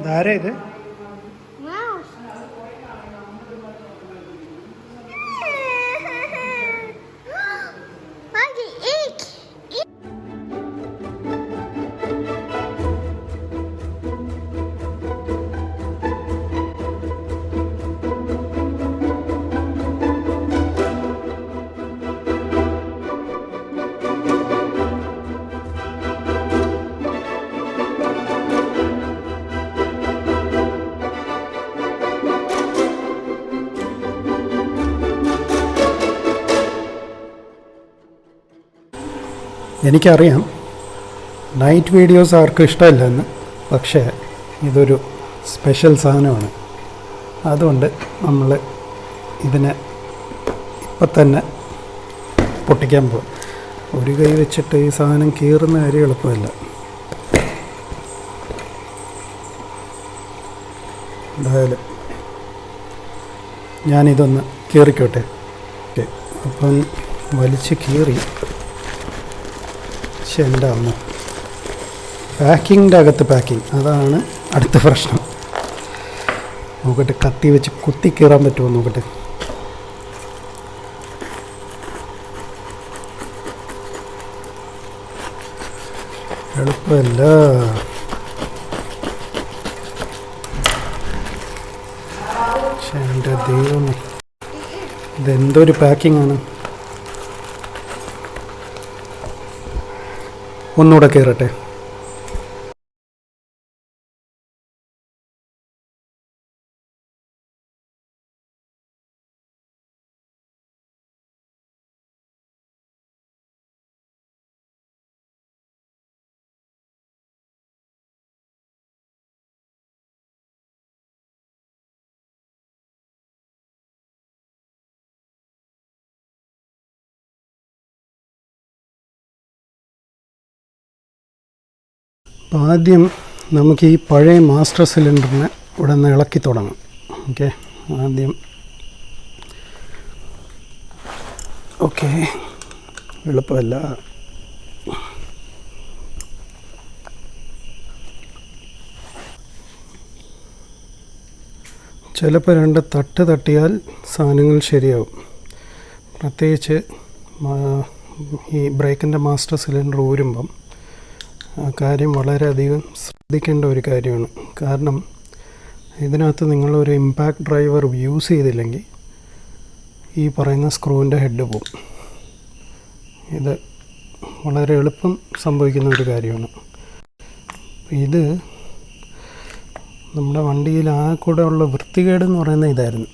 ഇതാരാ എനിക്കറിയാം. Night videos ആർക്കും ഇഷ്ടമില്ലെന്ന്. പക്ഷേ ഇതൊരു സ്പെഷ്യൽ സാധനമാണ്. അതുകൊണ്ട് നമ്മൾ ഇതിനെ ഇപ്പം തന്നെ പൊട്ടിക്കാൻ പോകും ഒരു കൈ വെച്ചിട്ട് ഈ സാധനം കീറുന്ന കാര്യം എളുപ്പമല്ല. എന്തായാലും ഞാനിതൊന്ന് കീറിക്കോട്ടെ. ഓക്കെ. അപ്പം വലിച്ച് കീറി. പക്ഷെ എന്റെ അമ്മ പാക്കിങ്ങിന്റെ അകത്ത് പാക്കിങ്. അതാണ് അടുത്ത പ്രശ്നം. നോക്കട്ടെ കത്തി വെച്ച് കുത്തി കീറാൻ പറ്റുമോ നോക്കട്ടെ. എളുപ്പമല്ല. പക്ഷെ എന്റെ ദൈവം ഇതെന്തൊരു പാക്കിംഗ് ആണ് ഒന്നുകൂടെ കയറട്ടെ അപ്പോൾ ആദ്യം നമുക്ക് ഈ പഴയ മാസ്റ്റർ സിലിണ്ടറിനെ ഇവിടെ നിന്ന് ഇളക്കി തുടങ്ങാം. ഓക്കെ ആദ്യം ഓക്കെ എളുപ്പമല്ല. ചിലപ്പോൾ രണ്ട് തട്ട് തട്ടിയാൽ സാധനങ്ങൾ ശരിയാവും. പ്രത്യേകിച്ച് ഈ ബ്രേക്കിന്റെ മാസ്റ്റർ സിലിണ്ടർ ഊരുമ്പം ആ കാര്യം വളരെയധികം ശ്രദ്ധിക്കേണ്ട ഒരു കാര്യമാണ്. കാരണം ഇതിനകത്ത് നിങ്ങളൊരു ഇമ്പാക്റ്റ് ഡ്രൈവർ യൂസ് ചെയ്തില്ലെങ്കിൽ ഈ പറയുന്ന സ്ക്രൂവിന്റെ ഹെഡ് പോകും ഇത് വളരെ എളുപ്പം സംഭവിക്കുന്ന ഒരു കാര്യമാണ്. ഇത് നമ്മുടെ വണ്ടിയിൽ ആ കൂടെ ഉള്ള വൃത്തികേട് എന്ന് പറയുന്ന ഇതായിരുന്നു.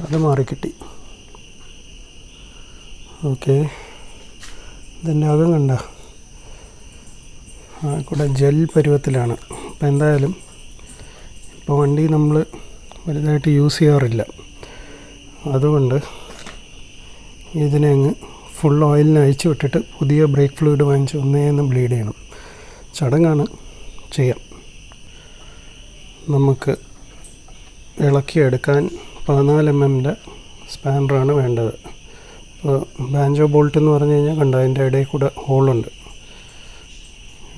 അത് മാറിക്കിട്ടി. ഓക്കെ. ഇതിന്റെ അകം കണ്ട? കൂടെ ജെൽ പരുവത്തിലാണ്. അപ്പോൾ എന്തായാലും ഇപ്പോൾ വണ്ടി നമ്മൾ വലുതായിട്ട് യൂസ് ചെയ്യാറില്ല. അതുകൊണ്ട് ഇതിനെ അങ്ങ് ഫുൾ ഓയിലിന് അഴിച്ചു വിട്ടിട്ട് പുതിയ ബ്രേക്ക് ഫ്ലൂയിഡ് വാങ്ങിച്ച് ഒന്നേന്ന് ബ്ലീഡ് ചെയ്യണം. ചടങ്ങാണ് ചെയ്യാം. നമുക്ക് ഇളക്കിയെടുക്കാൻ പതിനാല് എം എമ്മിന്റെ സ്പാനറാണ് വേണ്ടത്. ഇപ്പോൾ ബാൻജോ ബോൾട്ട് എന്ന് പറഞ്ഞു കഴിഞ്ഞാൽ കണ്ട അതിന്റെ ഇടയിൽ കൂടെ ഹോളുണ്ട്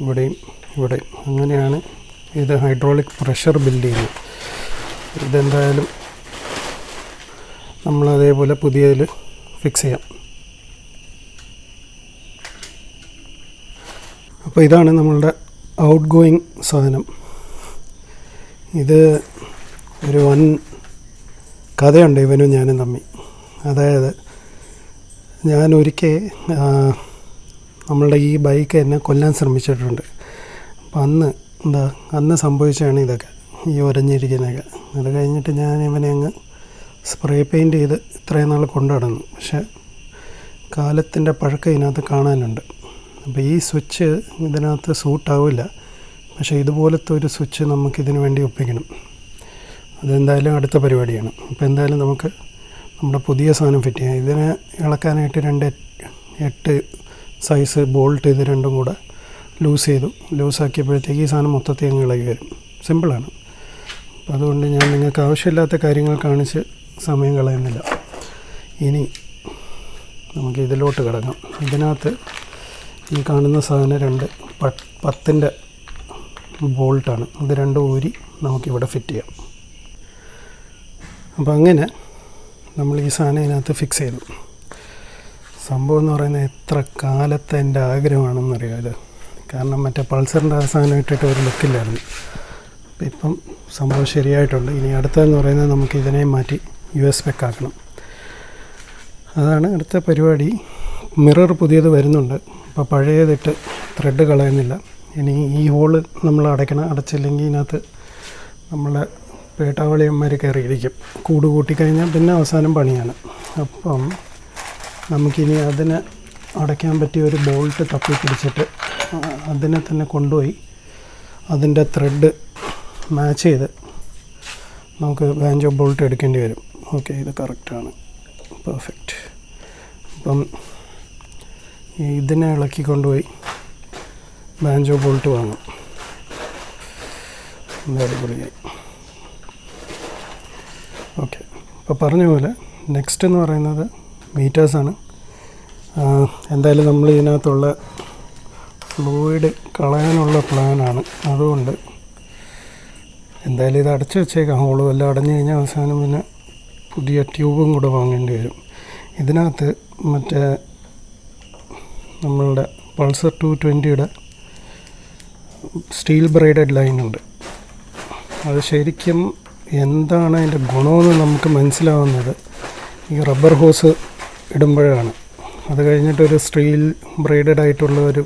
ഇവിടെയും ഇവിടെയും അങ്ങനെയാണ് ഇത് ഹൈഡ്രോളിക് പ്രഷർ ബിൽഡ് ചെയ്യുന്നത് ഇതെന്തായാലും നമ്മൾ അതേപോലെ പുതിയതിൽ ഫിക്സ് ചെയ്യാം. അപ്പോൾ ഇതാണ് നമ്മളുടെ ഔട്ട് ഗോയിങ് സാധനം. ഇത് ഒരു വൻ കഥയുണ്ട് ഇവനും ഞാനും തമ്മിൽ. അതായത് ഞാൻ ഒരിക്കൽ നമ്മളുടെ ഈ ബൈക്ക് എന്നെ കൊല്ലാൻ ശ്രമിച്ചിട്ടുണ്ട്. അപ്പം അന്ന് എന്താ അന്ന് സംഭവിച്ചതാണ് ഇതൊക്കെ ഈ ഉരഞ്ഞിരിക്കുന്നതൊക്കെ അത് കഴിഞ്ഞിട്ട് ഞാൻ ഇവനെ അങ്ങ് സ്പ്രേ പെയിന്റ് ചെയ്ത് ഇത്രയും നാൾ കൊണ്ടു നടന്നു. പക്ഷേ കാലത്തിന്റെ പഴക്കം ഇതിനകത്ത് കാണാനുണ്ട്. അപ്പോൾ ഈ സ്വിച്ച് ഇതിനകത്ത് സൂട്ടാവില്ല പക്ഷേ ഇതുപോലത്തെ ഒരു സ്വിച്ച് നമുക്കിതിനു വേണ്ടി ഒപ്പിക്കണം. അതെന്തായാലും അടുത്ത പരിപാടിയാണ്. അപ്പോൾ എന്തായാലും നമുക്ക് നമ്മുടെ പുതിയ സാധനം ഫിറ്റ് ചെയ്യാം. ഇതിനെ ഇളക്കാനായിട്ട് രണ്ട് എട്ട് സൈസ് ബോൾട്ട് ഇത് രണ്ടും കൂടെ ലൂസ് ചെയ്തു. ലൂസാക്കിയപ്പോഴത്തേക്ക് ഈ സാധനം മൊത്തത്തിൽ അങ്ങ് ഇളകി വരും. സിമ്പിളാണ് അപ്പോൾ അതുകൊണ്ട് ഞാൻ നിങ്ങൾക്ക് ആവശ്യമില്ലാത്ത കാര്യങ്ങൾ കാണിച്ച് സമയം കളയുന്നില്ല. ഇനി നമുക്ക് ഇതിലോട്ട് കിടക്കാം. ഇതിനകത്ത് ഈ കാണുന്ന സാധനം രണ്ട് പത്തിന്റെ ബോൾട്ടാണ് ഇത് രണ്ട് ഊരി നമുക്കിവിടെ ഫിറ്റ് ചെയ്യാം. അപ്പോൾ അങ്ങനെ നമ്മൾ ഈ സാധനം ഇതിനകത്ത് ഫിക്സ് ചെയ്തു. സംഭവം എന്ന് പറയുന്നത് എത്ര കാലത്തെ എന്റെ ആഗ്രഹമാണെന്നറിയാം കാരണം മറ്റേ പൾസറിന്റെ അവസാനം ഇട്ടിട്ട് ഒരു ലുക്കില്ലായിരുന്നു അപ്പം ഇപ്പം സംഭവം ശരിയായിട്ടുണ്ട്. ഇനി അടുത്തതെന്ന് പറയുന്നത് നമുക്ക് ഇതിനെ മാറ്റി യു എസ് പെക്കാക്കണം അതാണ് അടുത്ത പരിപാടി. മിറർ പുതിയത് വരുന്നുണ്ട്. അപ്പോൾ പഴയതിട്ട് ത്രെഡ് കളയുന്നില്ല. ഇനി ഈ ഹോൾ നമ്മൾ അടയ്ക്കണം. അടച്ചില്ലെങ്കിൽ ഇതിനകത്ത് നമ്മളെ പേട്ടാവളിയന്മാർ കയറിയിരിക്കും. കൂട് കൂട്ടിക്കഴിഞ്ഞാൽ പിന്നെ അവസാനം പണിയാണ്. അപ്പം നമുക്കിനി അതിന് അടയ്ക്കാൻ പറ്റിയ ഒരു ബോൾട്ട് തപ്പി പിടിച്ചിട്ട് അതിനെ തന്നെ കൊണ്ടുപോയി അതിന്റെ ത്രെഡ് മാച്ച് ചെയ്ത് നമുക്ക് ബാഞ്ചോ ബോൾട്ട് എടുക്കേണ്ടി വരും. ഓക്കെ ഇത് കറക്റ്റാണ് പെർഫെക്റ്റ് അപ്പം ഇതിനെ ഇളക്കി കൊണ്ടുപോയി ബാഞ്ചോ ബോൾട്ട് വാങ്ങും. ഓക്കെ അപ്പോൾ പറഞ്ഞ പോലെ നെക്സ്റ്റ് എന്ന് പറയുന്നത് മീറ്റേഴ്സാണ് എന്തായാലും നമ്മൾ ഇതിനകത്തുള്ള ഫ്ലൂയിഡ് കളയാനുള്ള പ്ലാനാണ് അതുകൊണ്ട് എന്തായാലും ഇത് അടച്ചു വെച്ചേക്കാം. ഹോളും എല്ലാം അടഞ്ഞു കഴിഞ്ഞാൽ അവസാനം പിന്നെ പുതിയ ട്യൂബും കൂടെ വാങ്ങേണ്ടി വരും. ഇതിനകത്ത് മറ്റേ നമ്മളുടെ പൾസർ ടു ട്വന്റിയുടെ സ്റ്റീൽ ബ്രൈഡഡ് ലൈനുണ്ട് അത് ശരിക്കും എന്താണ് അതിന്റെ ഗുണമെന്ന് നമുക്ക് മനസ്സിലാവുന്നത്? ഈ റബ്ബർ ഹോസ് ഇടുമ്പോഴാണ്. അത് കഴിഞ്ഞിട്ടൊരു സ്റ്റീൽ ബ്രൈഡഡ് ആയിട്ടുള്ള ഒരു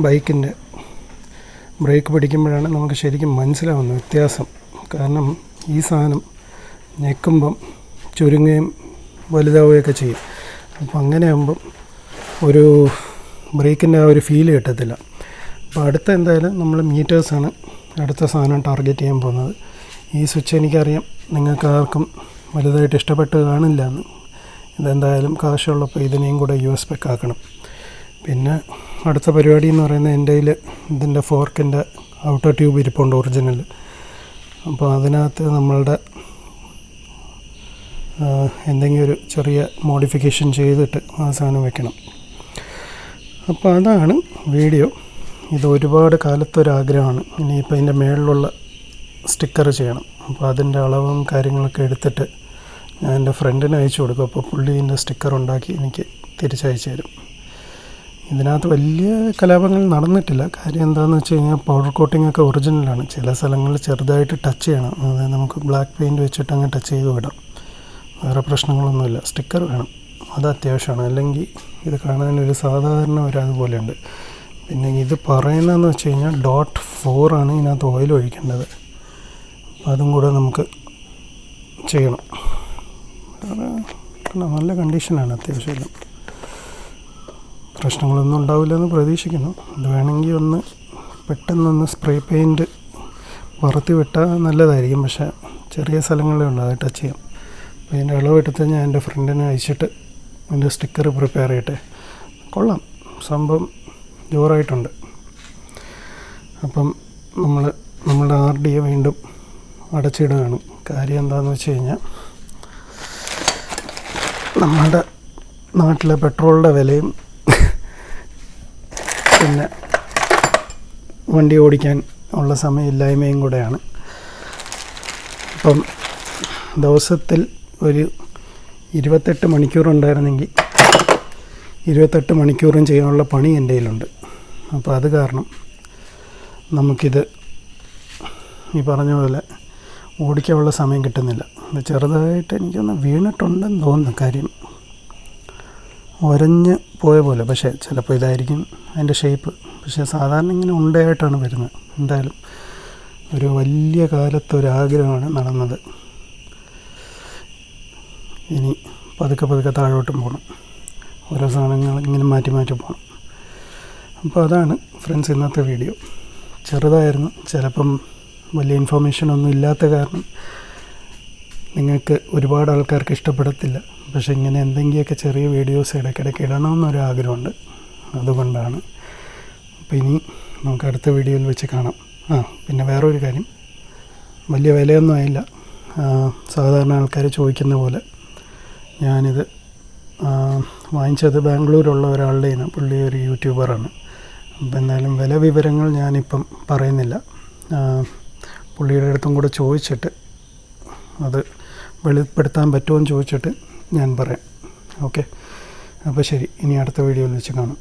ബൈക്കിന്റെ ബ്രേക്ക് പിടിക്കുമ്പോഴാണ് നമുക്ക് ശരിക്കും മനസ്സിലാവുന്ന വ്യത്യാസം. കാരണം ഈ സാധനം ഞെക്കുമ്പം ചുരുങ്ങുകയും വലുതാവുകയൊക്കെ ചെയ്യും. അപ്പോൾ അങ്ങനെയാകുമ്പം ഒരു ബ്രേക്കിന്റെ ആ ഒരു ഫീൽ കിട്ടത്തില്ല. അപ്പോൾ അടുത്ത എന്തായാലും നമ്മൾ മീറ്റേഴ്സാണ് അടുത്ത സാധനം ടാർഗറ്റ് ചെയ്യാൻ പോകുന്നത്. ഈ സ്വിച്ച് എനിക്കറിയാം നിങ്ങൾക്ക് ആർക്കും വലുതായിട്ട് ഇഷ്ടപ്പെട്ട് കാണില്ല എന്ന്. ഇതെന്തായാലും കാശുള്ളപ്പോൾ ഇതിനെയും കൂടെ യു എസ് പെക്ക് ആക്കണം. പിന്നെ അടുത്ത പരിപാടി എന്ന് പറയുന്നത് എന്റെ കയ്യിൽ ഇതിന്റെ ഫോർക്കിന്റെ ഔട്ടർ ട്യൂബ് ഇരിപ്പുണ്ട് ഒറിജിനൽ അപ്പോൾ അതിനകത്ത് നമ്മളുടെ എന്തെങ്കിലും ഒരു ചെറിയ മോഡിഫിക്കേഷൻ ചെയ്തിട്ട് ആ സാധനം വെക്കണം. അപ്പോൾ അതാണ് വീഡിയോ. ഇത് ഒരുപാട് കാലത്തൊരാഗ്രഹമാണ്. ഇനിയിപ്പോൾ ഇതിന്റെ മേളിലുള്ള സ്റ്റിക്കർ ചെയ്യണം. അപ്പോൾ അതിന്റെ അളവും കാര്യങ്ങളൊക്കെ എടുത്തിട്ട് ഞാൻ എന്റെ ഫ്രണ്ടിന് അയച്ചു കൊടുക്കും. അപ്പോൾ പുള്ളി ഇതിന്റെ സ്റ്റിക്കർ ഉണ്ടാക്കി എനിക്ക് തിരിച്ചയച്ചു തരും. ഇതിനകത്ത് വലിയ കലാപങ്ങൾ നടന്നിട്ടില്ല. കാര്യം എന്താണെന്ന് വെച്ച് കഴിഞ്ഞാൽ പൗഡർ കോട്ടിംഗ് ഒക്കെ ഒറിജിനലാണ് ചില സ്ഥലങ്ങളിൽ ചെറുതായിട്ട് ടച്ച് ചെയ്യണം. അതായത് നമുക്ക് ബ്ലാക്ക് പെയിന്റ് വെച്ചിട്ട് അങ്ങ് ടച്ച് ചെയ്ത് വിടാം. വേറെ പ്രശ്നങ്ങളൊന്നുമില്ല. സ്റ്റിക്കർ വേണം. അത് അത്യാവശ്യമാണ്. അല്ലെങ്കിൽ ഇത് കാണാനൊരു സാധാരണ ഒരു അതുപോലെയുണ്ട്. പിന്നെ ഇത് പറയുന്നതെന്ന് വെച്ച് കഴിഞ്ഞാൽ ഡോട്ട് ഫോറാണ് ഇതിനകത്ത് ഓയിൽ ഒഴിക്കേണ്ടത്. അതും കൂടെ നമുക്ക് ചെയ്യണം. നല്ല കണ്ടീഷനാണ് അത്യാവശ്യം പ്രശ്നങ്ങളൊന്നും ഉണ്ടാവില്ലെന്ന് പ്രതീക്ഷിക്കുന്നു. ഇത് വേണമെങ്കിൽ ഒന്ന് പെട്ടെന്നൊന്ന് സ്പ്രേ പെയിന്റ് വറുത്തി വിട്ടാൽ നല്ലതായിരിക്കും. പക്ഷേ ചെറിയ സ്ഥലങ്ങളേ ഉള്ളൂ അത് ടച്ച് ചെയ്യാം. അപ്പോൾ ഇതിന്റെ അളവെടുത്ത് ഞാൻ എന്റെ ഫ്രണ്ടിനെ അയച്ചിട്ട് അതിന്റെ സ്റ്റിക്കർ പ്രിപ്പയർ ചെയ്യട്ടെ. കൊള്ളാം. സംഭവം ജോറായിട്ടുണ്ട്. അപ്പം നമ്മൾ നമ്മുടെ ആർ ഡി എ വീണ്ടും അടച്ചിടുകയാണ്. കാര്യം എന്താണെന്ന് വെച്ച് കഴിഞ്ഞാൽ നമ്മുടെ നാട്ടിലെ പെട്രോളിന്റെ വിലയും പിന്നെ വണ്ടി ഓടിക്കാൻ ഉള്ള സമയമില്ലായ്മയും കൂടെയാണ്. അപ്പം ദിവസത്തിൽ ഒരു ഇരുപത്തെട്ട് മണിക്കൂർ ഉണ്ടായിരുന്നെങ്കിൽ ഇരുപത്തെട്ട് മണിക്കൂറും ചെയ്യാനുള്ള പണി എന്റെ കയ്യിലുണ്ട്. അപ്പോൾ അത് കാരണം നമുക്കിത് ഈ പറഞ്ഞ പോലെ ഓടിക്കാനുള്ള സമയം കിട്ടുന്നില്ല. ഇത് ചെറുതായിട്ട് എനിക്കൊന്ന് വീണിട്ടുണ്ടെന്ന് തോന്നുന്നു കാര്യം. ഒരഞ്ഞ് പോയ പോലെ പക്ഷേ ചിലപ്പോൾ ഇതായിരിക്കും അതിന്റെ ഷേപ്പ് പക്ഷേ സാധാരണ ഇങ്ങനെ ഉണ്ടയായിട്ടാണ് വരുന്നത്. എന്തായാലും ഒരു വലിയ കാലത്ത് ഒരാഗ്രഹമാണ് നടന്നത്. ഇനി പതുക്കെ പതുക്കെ താഴോട്ടും പോകണം ഓരോ സാധനങ്ങൾ ഇങ്ങനെ മാറ്റി മാറ്റി പോകണം അപ്പോൾ അതാണ് ഫ്രണ്ട്സ് ഇന്നത്തെ വീഡിയോ ചെറുതായിരുന്നു ചിലപ്പം വലിയ ഇൻഫോർമേഷൻ ഒന്നും ഇല്ലാത്ത കാരണം നിങ്ങൾക്ക് ഒരുപാട് ആൾക്കാർക്ക് ഇഷ്ടപ്പെടത്തില്ല. പക്ഷെ ഇങ്ങനെ എന്തെങ്കിലുമൊക്കെ ചെറിയ വീഡിയോസ് ഇടയ്ക്കിടയ്ക്ക് ഇടണമെന്നൊരു ആഗ്രഹമുണ്ട്. അതുകൊണ്ടാണ്. അപ്പോൾ ഇനി നമുക്ക് അടുത്ത വീഡിയോയിൽ വെച്ച് കാണാം. ആ പിന്നെ വേറൊരു കാര്യം. വലിയ വിലയൊന്നും ആയില്ല. സാധാരണ ആൾക്കാർ ചോദിക്കുന്ന പോലെ ഞാനിത് വാങ്ങിച്ചത് ബാംഗ്ലൂരുള്ള ഒരാളുടെ ഇനം പുള്ളി ഒരു യൂട്യൂബറാണ്. അപ്പോൾ എന്തായാലും വില വിവരങ്ങൾ ഞാനിപ്പം പറയുന്നില്ല. പുള്ളിയുടെ അടുത്തും കൂടെ ചോദിച്ചിട്ട് അത് വെളിപ്പെടുത്താൻ പറ്റുമോ എന്ന് ചോദിച്ചിട്ട് ഞാൻ പറയാം. ഓക്കെ? അപ്പോൾ ശരി ഇനി അടുത്ത വീഡിയോയിൽ വെച്ച് കാണാം.